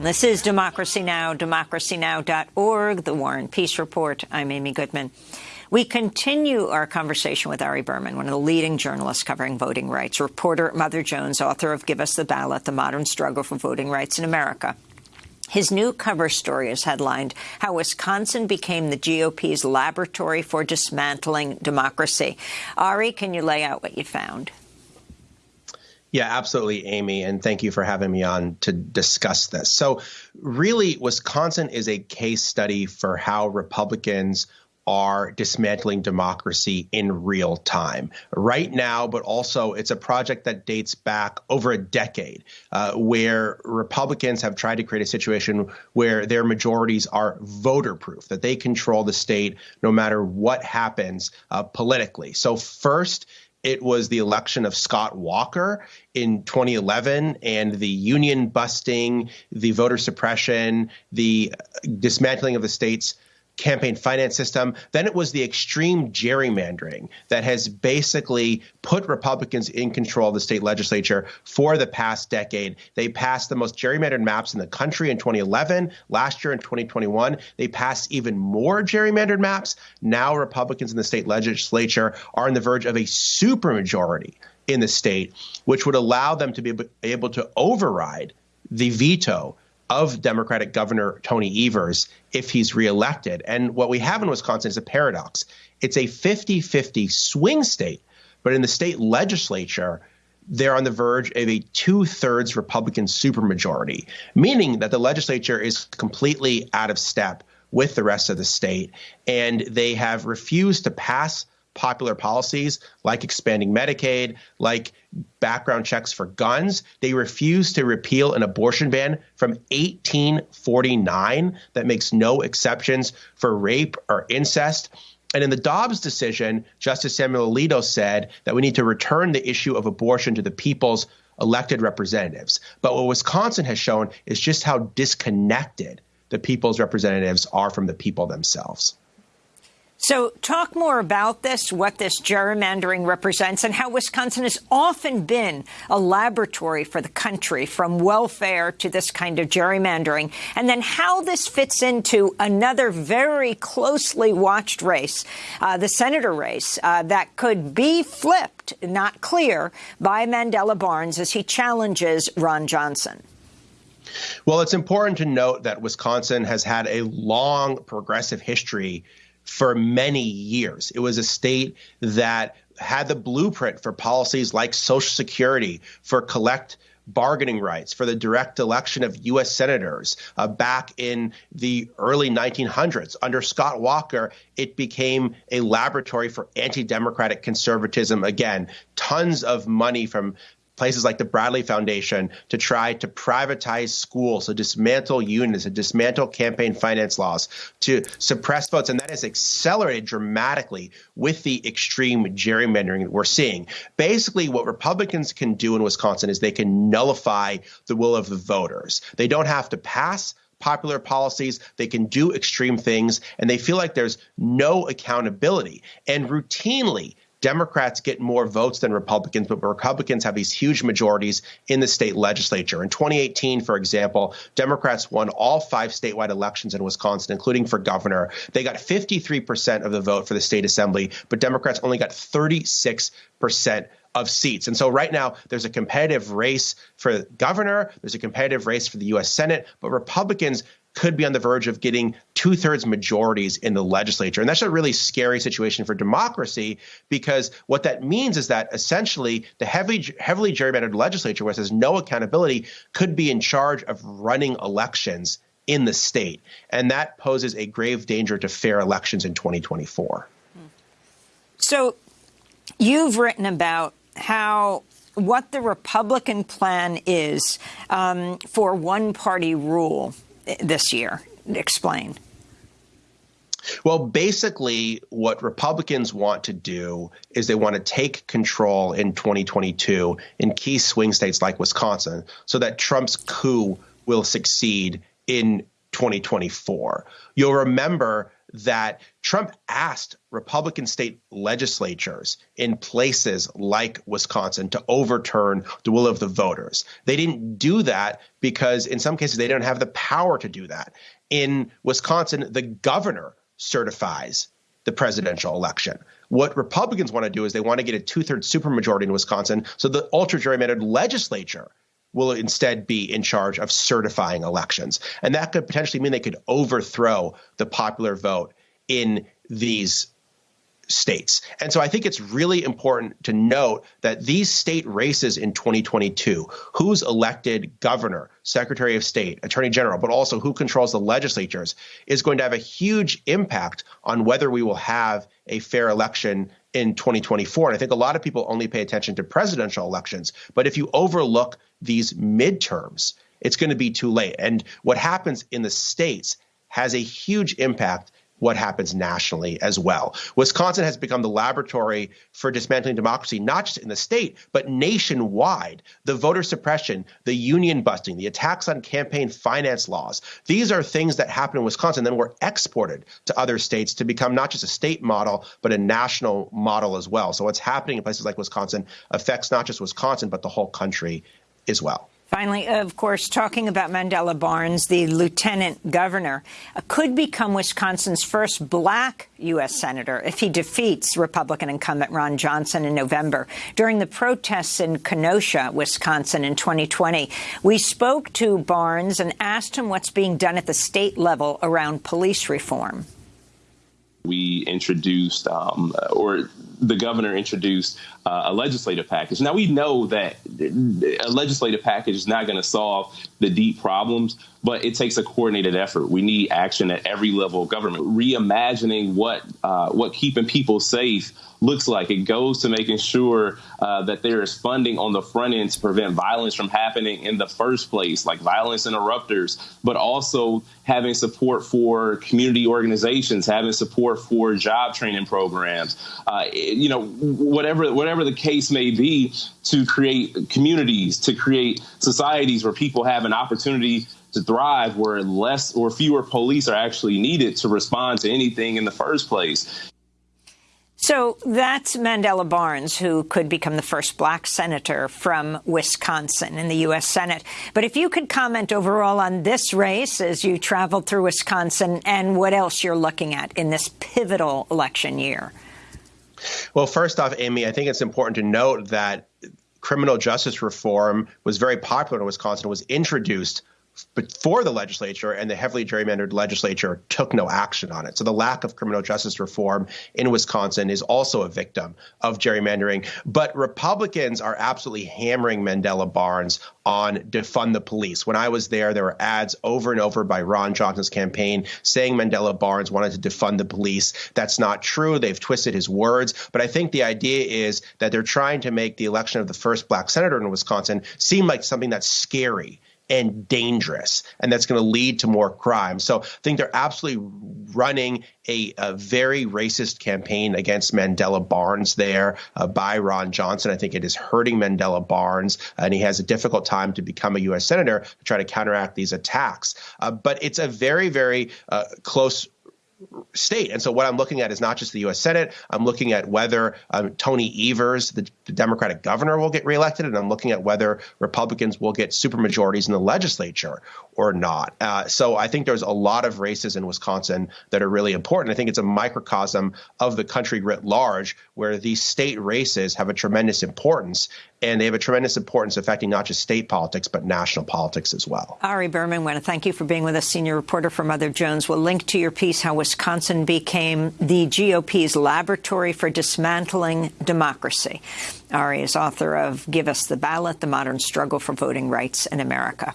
This is Democracy Now!, democracynow.org, The War and Peace Report. I'm Amy Goodman. We continue our conversation with Ari Berman, one of the leading journalists covering voting rights, reporter at Mother Jones, author of Give Us the Ballot, The Modern Struggle for Voting Rights in America. His new cover story is headlined, How Wisconsin Became the GOP's Laboratory for Dismantling Democracy. Ari, can you lay out what you found? Yeah, absolutely, Amy. And thank you for having me on to discuss this. So, really, Wisconsin is a case study for how Republicans are dismantling democracy in real time right now, but also it's a project that dates back over a decade uh, where Republicans have tried to create a situation where their majorities are voter proof, that they control the state no matter what happens uh, politically. So, first, it was the election of Scott Walker in 2011 and the union busting, the voter suppression, the dismantling of the state's campaign finance system. Then it was the extreme gerrymandering that has basically put Republicans in control of the state legislature for the past decade. They passed the most gerrymandered maps in the country in 2011. Last year in 2021, they passed even more gerrymandered maps. Now Republicans in the state legislature are on the verge of a supermajority in the state, which would allow them to be able to override the veto of Democratic Governor Tony Evers if he's reelected. And what we have in Wisconsin is a paradox. It's a 50 50 swing state, but in the state legislature, they're on the verge of a two thirds Republican supermajority, meaning that the legislature is completely out of step with the rest of the state. And they have refused to pass popular policies like expanding Medicaid, like background checks for guns. They refuse to repeal an abortion ban from 1849 that makes no exceptions for rape or incest. And in the Dobbs decision, Justice Samuel Alito said that we need to return the issue of abortion to the people's elected representatives. But what Wisconsin has shown is just how disconnected the people's representatives are from the people themselves. So talk more about this, what this gerrymandering represents, and how Wisconsin has often been a laboratory for the country, from welfare to this kind of gerrymandering, and then how this fits into another very closely watched race, uh, the senator race, uh, that could be flipped, not clear, by Mandela Barnes as he challenges Ron Johnson. Well, it's important to note that Wisconsin has had a long progressive history for many years. It was a state that had the blueprint for policies like Social Security, for collect bargaining rights, for the direct election of U.S. senators uh, back in the early 1900s. Under Scott Walker, it became a laboratory for anti democratic conservatism. Again, tons of money from places like the Bradley Foundation to try to privatize schools, to dismantle unions, to dismantle campaign finance laws, to suppress votes. And that has accelerated dramatically with the extreme gerrymandering that we're seeing. Basically, what Republicans can do in Wisconsin is they can nullify the will of the voters. They don't have to pass popular policies. They can do extreme things, and they feel like there's no accountability. And routinely, Democrats get more votes than Republicans, but Republicans have these huge majorities in the state legislature. In 2018, for example, Democrats won all five statewide elections in Wisconsin, including for governor. They got 53% of the vote for the state assembly, but Democrats only got 36% of seats. And so right now, there's a competitive race for governor, there's a competitive race for the U.S. Senate, but Republicans could be on the verge of getting two thirds majorities in the legislature. And that's a really scary situation for democracy because what that means is that essentially the heavily, heavily gerrymandered legislature, which has no accountability, could be in charge of running elections in the state. And that poses a grave danger to fair elections in 2024. So you've written about how what the Republican plan is um, for one party rule this year. Explain. Well, basically, what Republicans want to do is they want to take control in 2022 in key swing states like Wisconsin so that Trump's coup will succeed in 2024. You'll remember that Trump asked Republican state legislatures in places like Wisconsin to overturn the will of the voters. They didn't do that because, in some cases, they don't have the power to do that. In Wisconsin, the governor certifies the presidential election. What Republicans want to do is they want to get a two thirds supermajority in Wisconsin so the ultra gerrymandered legislature will instead be in charge of certifying elections. And that could potentially mean they could overthrow the popular vote in these states. And so I think it's really important to note that these state races in 2022, who's elected governor, secretary of state, attorney general, but also who controls the legislatures, is going to have a huge impact on whether we will have a fair election in 2024. And I think a lot of people only pay attention to presidential elections. But if you overlook these midterms, it's going to be too late. And what happens in the states has a huge impact what happens nationally as well. Wisconsin has become the laboratory for dismantling democracy, not just in the state, but nationwide. The voter suppression, the union busting, the attacks on campaign finance laws, these are things that happen in Wisconsin, then were exported to other states to become not just a state model, but a national model as well. So what's happening in places like Wisconsin affects not just Wisconsin, but the whole country as well. Finally, of course, talking about Mandela Barnes, the lieutenant governor, uh, could become Wisconsin's first black U.S. senator if he defeats Republican incumbent Ron Johnson in November. During the protests in Kenosha, Wisconsin in 2020, we spoke to Barnes and asked him what's being done at the state level around police reform we introduced, um, or the governor introduced uh, a legislative package. Now, we know that a legislative package is not going to solve the deep problems, but it takes a coordinated effort. We need action at every level of government, reimagining what uh, what keeping people safe looks like. It goes to making sure uh, that there is funding on the front end to prevent violence from happening in the first place, like violence interrupters, but also having support for community organizations, having support for job training programs, uh, you know, whatever whatever the case may be, to create communities, to create societies where people have an opportunity to thrive where less or fewer police are actually needed to respond to anything in the first place. So that's Mandela Barnes, who could become the first black senator from Wisconsin in the U.S. Senate. But if you could comment overall on this race as you traveled through Wisconsin and what else you're looking at in this pivotal election year. Well, first off, Amy, I think it's important to note that criminal justice reform was very popular in Wisconsin, It was introduced before the legislature and the heavily gerrymandered legislature took no action on it. So the lack of criminal justice reform in Wisconsin is also a victim of gerrymandering. But Republicans are absolutely hammering Mandela Barnes on defund the police. When I was there, there were ads over and over by Ron Johnson's campaign saying Mandela Barnes wanted to defund the police. That's not true. They've twisted his words. But I think the idea is that they're trying to make the election of the first black senator in Wisconsin seem like something that's scary and dangerous, and that's going to lead to more crime. So I think they're absolutely running a, a very racist campaign against Mandela Barnes there uh, by Ron Johnson. I think it is hurting Mandela Barnes, and he has a difficult time to become a U.S. senator to try to counteract these attacks. Uh, but it's a very, very uh, close state. And so what I'm looking at is not just the U.S. Senate. I'm looking at whether um, Tony Evers, the, the, Democratic governor, will get reelected, and I'm looking at whether Republicans will get supermajorities in the legislature or not. Uh, so I think there's a lot of races in Wisconsin that are really important. I think it's a microcosm of the country writ large, where these state races have a tremendous importance, and they have a tremendous importance affecting not just state politics, but national politics as well. Ari Berman, I want to thank you for being with us, senior reporter for Mother Jones. We'll link to your piece, How Wisconsin Became the GOP's Laboratory for Dismantling Democracy. Ari is author of Give Us the Ballot, The Modern Struggle for Voting Rights in America.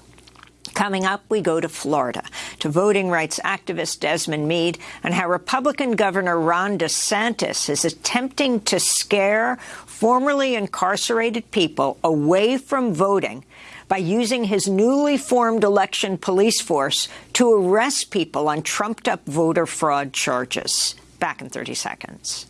Coming up, we go to Florida to voting rights activist Desmond Meade and how Republican Governor Ron DeSantis is attempting to scare formerly incarcerated people away from voting by using his newly formed election police force to arrest people on trumped-up voter fraud charges. Back in 30 seconds.